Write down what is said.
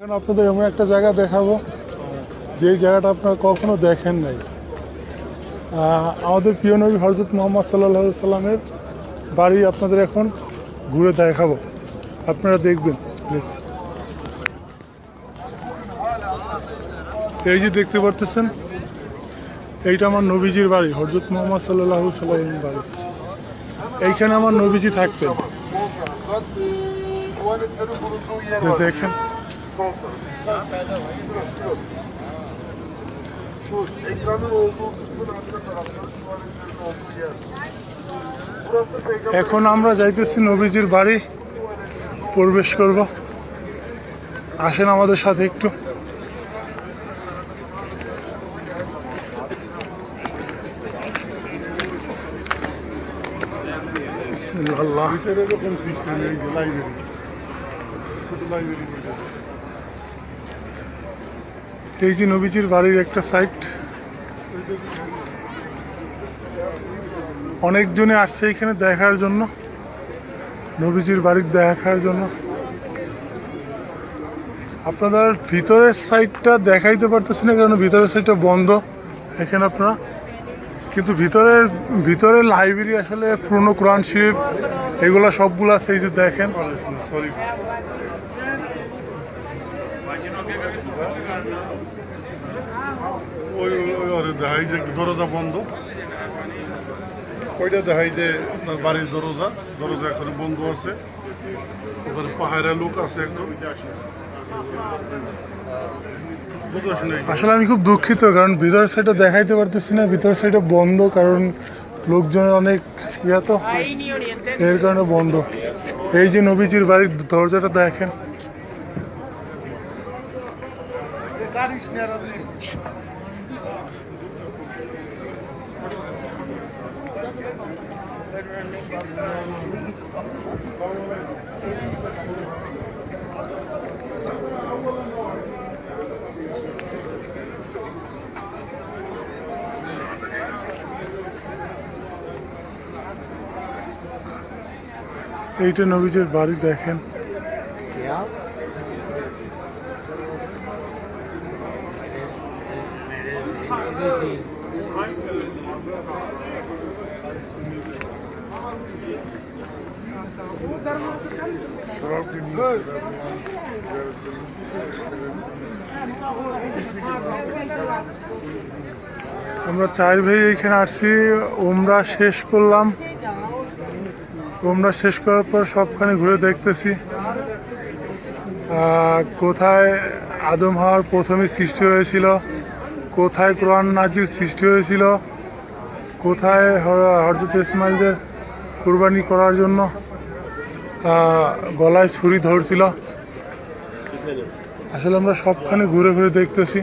এখন আপনাদের এমন একটা জায়গা দেখাবো যে জায়গাটা আপনারা কখনো দেখেন নাই। আমাদের প্রিয় নবী হজরত মোহাম্মদ সাল্লাহ সাল্লামের বাড়ি আপনাদের এখন ঘুরে দেখাবো। আপনারা দেখবেন। এই যে দেখতে পারতেছেন, এইটা আমার নবীজির বাড়ি হজরত মোহাম্মদ সাল্লাহ সাল্লামের বাড়ি। এইখানে আমার নবীজি থাকতেন। দেখেন। এখন আমরা যাইতেছি নবীজির বাড়ি প্রবেশ করব আসেন আমাদের সাথে একটু এই যে নবীজির বাড়ির একটা সাইট অনেকজনে আসছে এখানে দেখার জন্য, নবীজির বাড়ির দেখার জন্য। আপনাদের ভিতরের সাইডটা দেখাইতে পারতেছি না, কারণ ভিতরের সাইডটা বন্ধ এখানে আপনারা। কিন্তু ভিতরের ভিতরের লাইব্রেরি আসলে পুরনো কোরআন শরীফ, এগুলো সবগুলো আছে, এই যে দেখেন. ওই ওই ওরে দেখাই যে দরজা বন্ধ। ওইটা দেখাই যে আপনার বাড়ির দরজা। দরজা এখন বন্ধ আছে। ওখানে পাহাড়ে লোক আছে একজন। আসলে আমি খুব দুঃখিত কারণ ভিতরের সাইডটা দেখাইতে পারতেছি না। ভিতরের সাইডটা বন্ধ কারণ লোকজনের অনেক ইয়া তো. এর কারণে বন্ধ। এই যে নবীজির বাড়ির দরজাটা দেখেন। এইটা নবীজির বাড়ি দেখেন। আমরা চার ভাই এখানে আসছি, ওমরা শেষ করলাম। ওমরা শেষ করার পর সবখানে ঘুরে দেখতেছি। কোথায় আদম হওয়ার প্রথমে সৃষ্টি হয়েছিল কোথায় কোরআন নাজির সৃষ্টি হয়েছিল? কোথায় হরজত ইসমাইলদের কুরবানি করার জন্য গলায় ছুরি ধরছিল? আসলে আমরা সবখানে ঘুরে ঘুরে দেখতেছি।